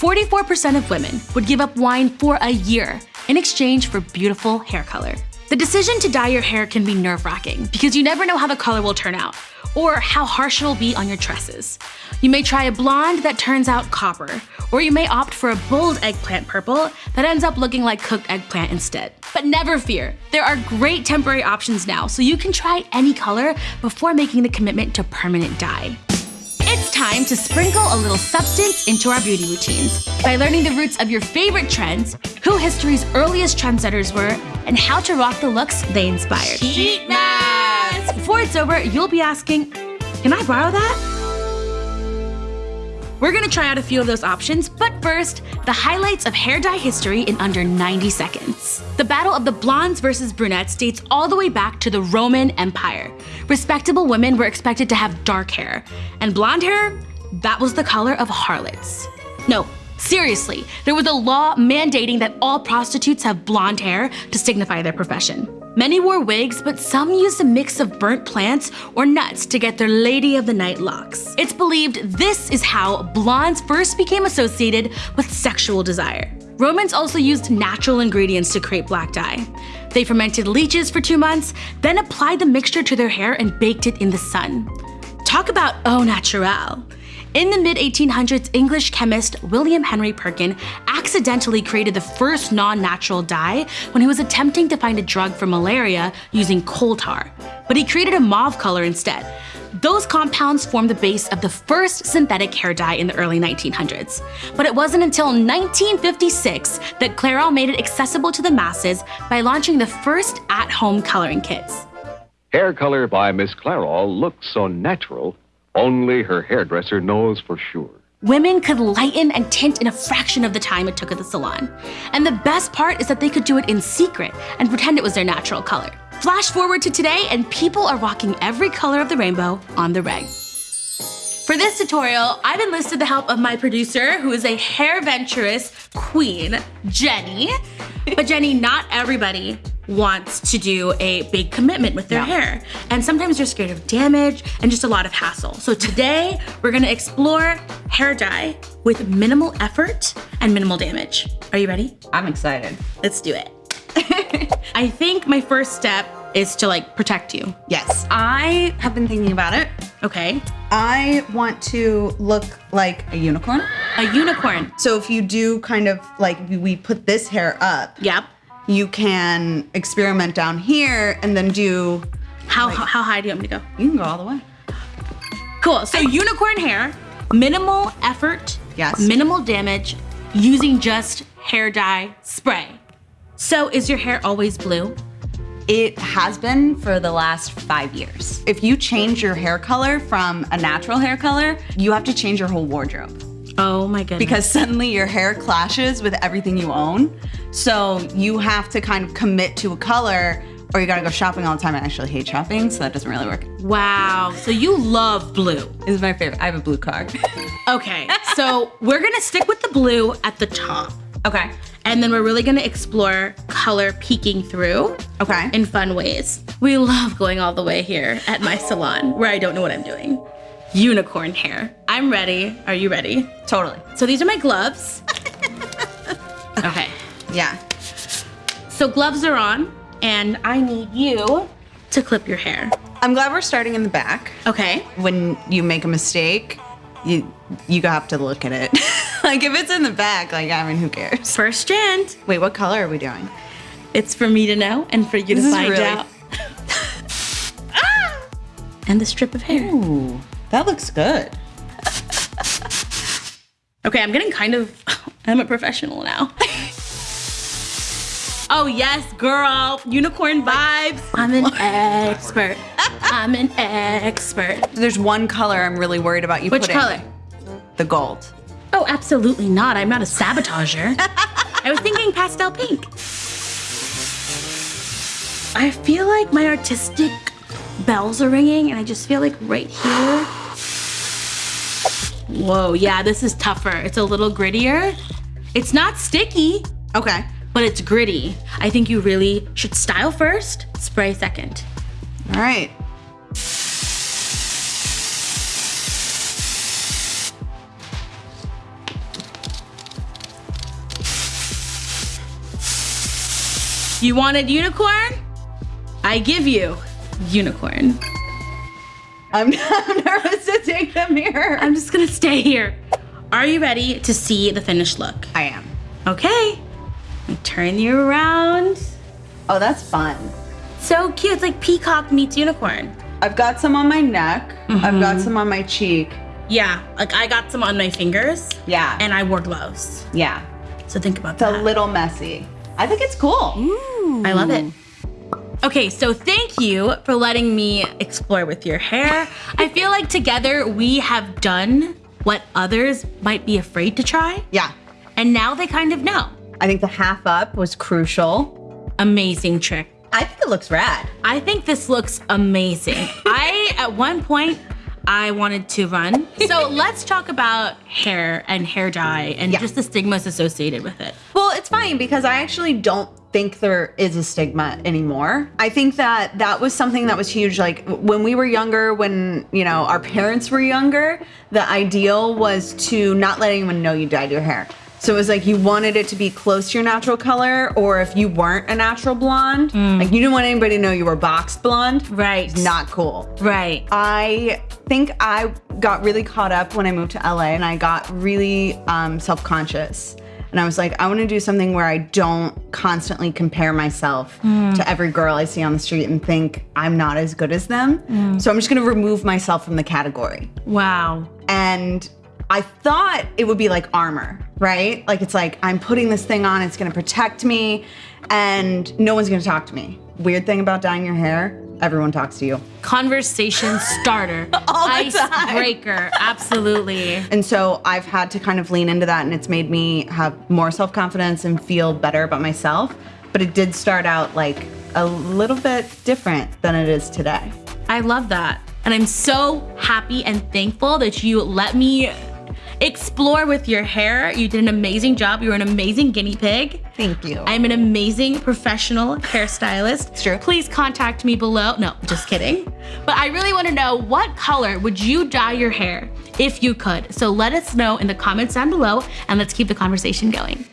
44% of women would give up wine for a year in exchange for beautiful hair color. The decision to dye your hair can be nerve-wracking because you never know how the color will turn out or how harsh it'll be on your tresses. You may try a blonde that turns out copper, or you may opt for a bold eggplant purple that ends up looking like cooked eggplant instead. But never fear, there are great temporary options now so you can try any color before making the commitment to permanent dye. It's time to sprinkle a little substance into our beauty routines by learning the roots of your favorite trends, who history's earliest trendsetters were, and how to rock the looks they inspired. Sheet mask! Before it's over, you'll be asking, can I borrow that? We're gonna try out a few of those options, but first, the highlights of hair dye history in under 90 seconds. The battle of the blondes versus brunettes dates all the way back to the Roman Empire. Respectable women were expected to have dark hair, and blonde hair, that was the color of harlots. No, seriously, there was a law mandating that all prostitutes have blonde hair to signify their profession. Many wore wigs, but some used a mix of burnt plants or nuts to get their Lady of the Night locks. It's believed this is how blondes first became associated with sexual desire. Romans also used natural ingredients to create black dye. They fermented leeches for two months, then applied the mixture to their hair and baked it in the sun. Talk about au naturel. In the mid-1800s, English chemist William Henry Perkin accidentally created the first non-natural dye when he was attempting to find a drug for malaria using coal tar, but he created a mauve color instead. Those compounds formed the base of the first synthetic hair dye in the early 1900s. But it wasn't until 1956 that Clairol made it accessible to the masses by launching the first at-home coloring kits. Hair color by Miss Clairol looks so natural only her hairdresser knows for sure. Women could lighten and tint in a fraction of the time it took at the salon. And the best part is that they could do it in secret and pretend it was their natural color. Flash forward to today and people are rocking every color of the rainbow on the reg. For this tutorial, I've enlisted the help of my producer, who is a hair venturous queen, Jenny. But Jenny, not everybody wants to do a big commitment with their hair. And sometimes they're scared of damage and just a lot of hassle. So today, we're gonna explore hair dye with minimal effort and minimal damage. Are you ready? I'm excited. Let's do it. I think my first step is to like protect you. Yes, I have been thinking about it. Okay. I want to look like a unicorn. A unicorn. So if you do kind of like we put this hair up, Yep. You can experiment down here and then do, How, how high do you want me to go? you can go all the way. Cool. So unicorn hair, minimal effort, Yes. minimal damage, using just hair dye spray. So is your hair always blue? It has been for the last five years. If you change your hair color from a natural hair color, you have to change your whole wardrobe Oh my goodness. because suddenly your hair clashes with everything you own. So you have to kind of commit to a color or you gotta go shopping all the time. I actually hate shopping, so that doesn't really work. wow. So you love blue. This is my favorite. I have a blue car. Okay. so we're gonna stick with the blue at the top. okay. And then we're really gonna explore color peeking through Okay. in fun ways. We love going all the way here at my salon where I don't know what I'm doing. Unicorn hair. I'm ready. Are you ready? totally. So these are my gloves. okay. Yeah. So gloves are on and I need you to clip your hair. I'm glad we're starting in the back. Okay. When you make a mistake, you you have to look at it. like if it's in the back, like I mean, who cares? First strand. Wait, what color are we doing? It's for me to know and for you This to find really- out. Ah! And the strip of hair. Ooh, that looks good. Okay, I'm getting kind of, I'm a professional now. oh yes, girl, unicorn vibes. I'm an expert. I'm an expert. There's one color I'm really worried about you Which putting. color? The gold. Oh, absolutely not. I'm not a sabotager. I was thinking pastel pink. I feel like my artistic bells are ringing and I just feel like right here. Whoa, yeah, this is tougher. It's a little grittier. It's not sticky. Okay. But it's gritty. I think you really should style first, spray second. All right. You wanted unicorn? I give you unicorn. I'm, I'm nervous to take the mirror. I'm just gonna stay here. Are you ready to see the finished look? I am. Okay. I turn you around. Oh, that's fun. So cute. It's like peacock meets unicorn. I've got some on my neck. I've got mm-hmm. some on my cheek. Yeah, like I got some on my fingers Yeah. and I wore gloves. yeah. So think about that. It's a little messy. I think it's cool. I love it. Okay, so thank you for letting me explore with your hair. I feel like together we have done what others might be afraid to try, Yeah. and now they kind of know. I think the half up was crucial. Amazing trick. I think it looks rad. I think this looks amazing. I, at one point, I wanted to run. So let's talk about hair and hair dye and Yeah. just the stigmas associated with it. Well, it's fine because I actually don't think there is a stigma anymore. I think that that was something that was huge. Like when we were younger, when, you know, our parents were younger, the ideal was to not let anyone know you dyed your hair. So it was like you wanted it to be close to your natural color, or if you weren't a natural blonde, like you didn't want anybody to know you were boxed blonde. Right. Not cool. Right. I think I got really caught up when I moved to LA and I got really um, self conscious. And I was like, I want to do something where I don't constantly compare myself mm. to every girl I see on the street and think I'm not as good as them. Mm. So I'm just going to remove myself from the category. Wow. And I thought it would be like armor, right? Like it's like I'm putting this thing on, it's going to protect me, and no one's going to talk to me. Weird thing about dyeing your hair, everyone talks to you. Conversation starter. All the time. Icebreaker. Absolutely. And so I've had to kind of lean into that, and it's made me have more self confidence and feel better about myself. But it did start out like a little bit different than it is today. I love that. And I'm so happy and thankful that you let me explore with your hair. You did an amazing job. You were an amazing guinea pig. Thank you. I'm an amazing professional hairstylist. It's true. Please contact me below. No, just kidding. But I really want to know what color would you dye your hair if you could? So let us know in the comments down below and let's keep the conversation going.